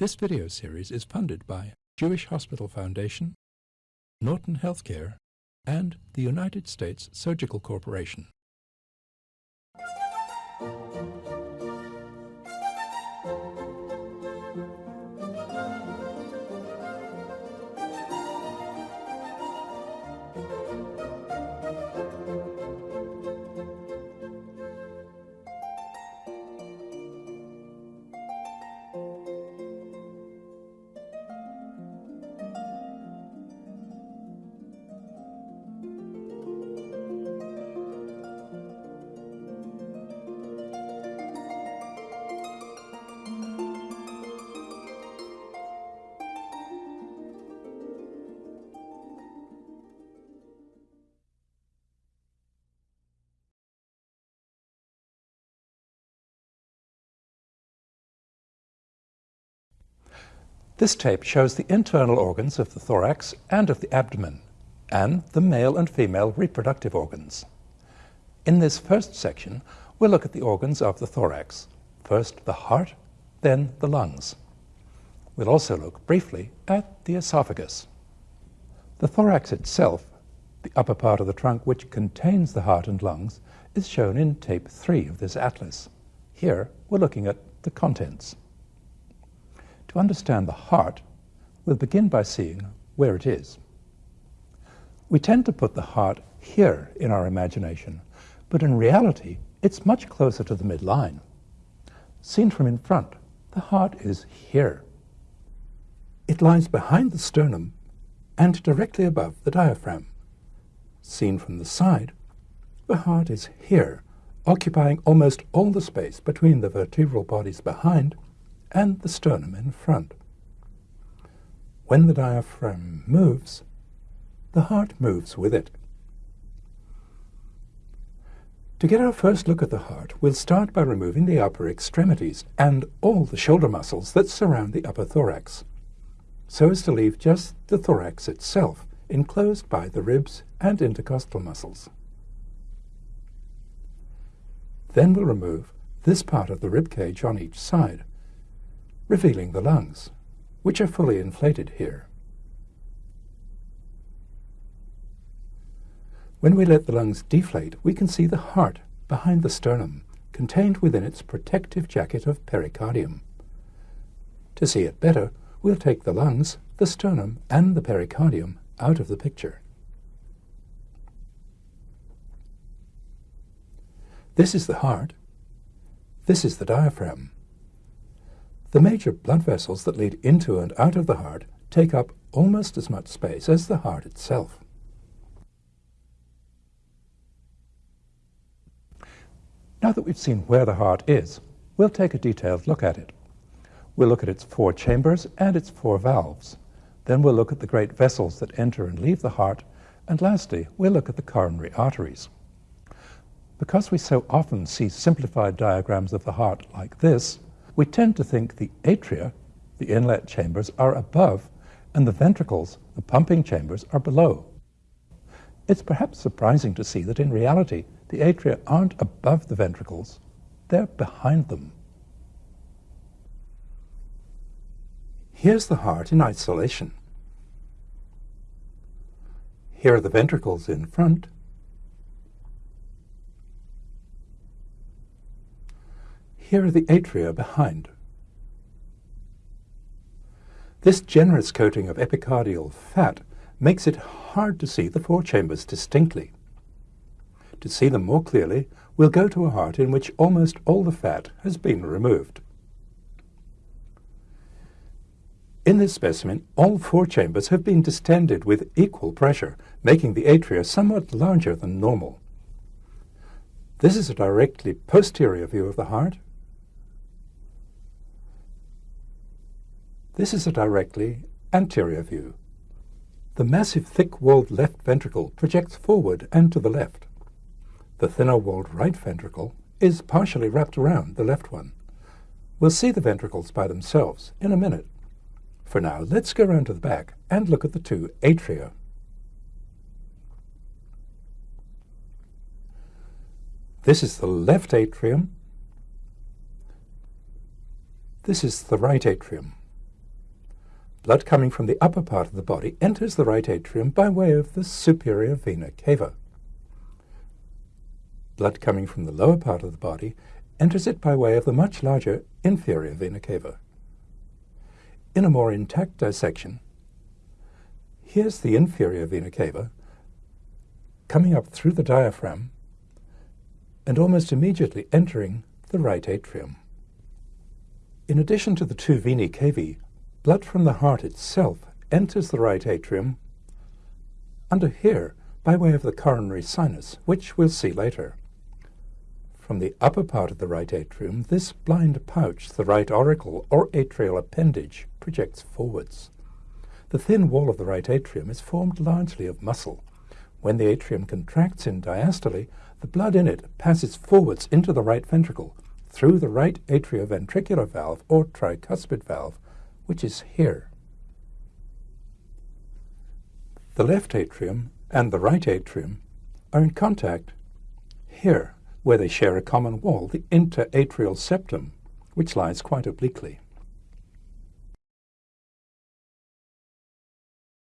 This video series is funded by Jewish Hospital Foundation, Norton Healthcare, and the United States Surgical Corporation. This tape shows the internal organs of the thorax and of the abdomen, and the male and female reproductive organs. In this first section, we'll look at the organs of the thorax. First the heart, then the lungs. We'll also look briefly at the esophagus. The thorax itself, the upper part of the trunk which contains the heart and lungs, is shown in tape 3 of this atlas. Here, we're looking at the contents. To understand the heart, we'll begin by seeing where it is. We tend to put the heart here in our imagination, but in reality, it's much closer to the midline. Seen from in front, the heart is here. It lies behind the sternum and directly above the diaphragm. Seen from the side, the heart is here, occupying almost all the space between the vertebral bodies behind and the sternum in front. When the diaphragm moves, the heart moves with it. To get our first look at the heart, we'll start by removing the upper extremities and all the shoulder muscles that surround the upper thorax, so as to leave just the thorax itself, enclosed by the ribs and intercostal muscles. Then we'll remove this part of the rib cage on each side, revealing the lungs, which are fully inflated here. When we let the lungs deflate, we can see the heart behind the sternum, contained within its protective jacket of pericardium. To see it better, we'll take the lungs, the sternum, and the pericardium out of the picture. This is the heart. This is the diaphragm. The major blood vessels that lead into and out of the heart take up almost as much space as the heart itself. Now that we've seen where the heart is, we'll take a detailed look at it. We'll look at its four chambers and its four valves. Then we'll look at the great vessels that enter and leave the heart. And lastly, we'll look at the coronary arteries. Because we so often see simplified diagrams of the heart like this, we tend to think the atria, the inlet chambers, are above, and the ventricles, the pumping chambers, are below. It's perhaps surprising to see that in reality, the atria aren't above the ventricles, they're behind them. Here's the heart in isolation. Here are the ventricles in front, Here are the atria behind. This generous coating of epicardial fat makes it hard to see the four chambers distinctly. To see them more clearly, we'll go to a heart in which almost all the fat has been removed. In this specimen, all four chambers have been distended with equal pressure, making the atria somewhat larger than normal. This is a directly posterior view of the heart, This is a directly anterior view. The massive thick-walled left ventricle projects forward and to the left. The thinner-walled right ventricle is partially wrapped around the left one. We'll see the ventricles by themselves in a minute. For now, let's go round to the back and look at the two atria. This is the left atrium. This is the right atrium. Blood coming from the upper part of the body enters the right atrium by way of the superior vena cava. Blood coming from the lower part of the body enters it by way of the much larger inferior vena cava. In a more intact dissection, here's the inferior vena cava coming up through the diaphragm and almost immediately entering the right atrium. In addition to the two venae cavae, blood from the heart itself enters the right atrium under here by way of the coronary sinus, which we'll see later. From the upper part of the right atrium, this blind pouch, the right auricle or atrial appendage, projects forwards. The thin wall of the right atrium is formed largely of muscle. When the atrium contracts in diastole, the blood in it passes forwards into the right ventricle through the right atrioventricular valve or tricuspid valve, which is here. The left atrium and the right atrium are in contact here, where they share a common wall, the interatrial septum, which lies quite obliquely.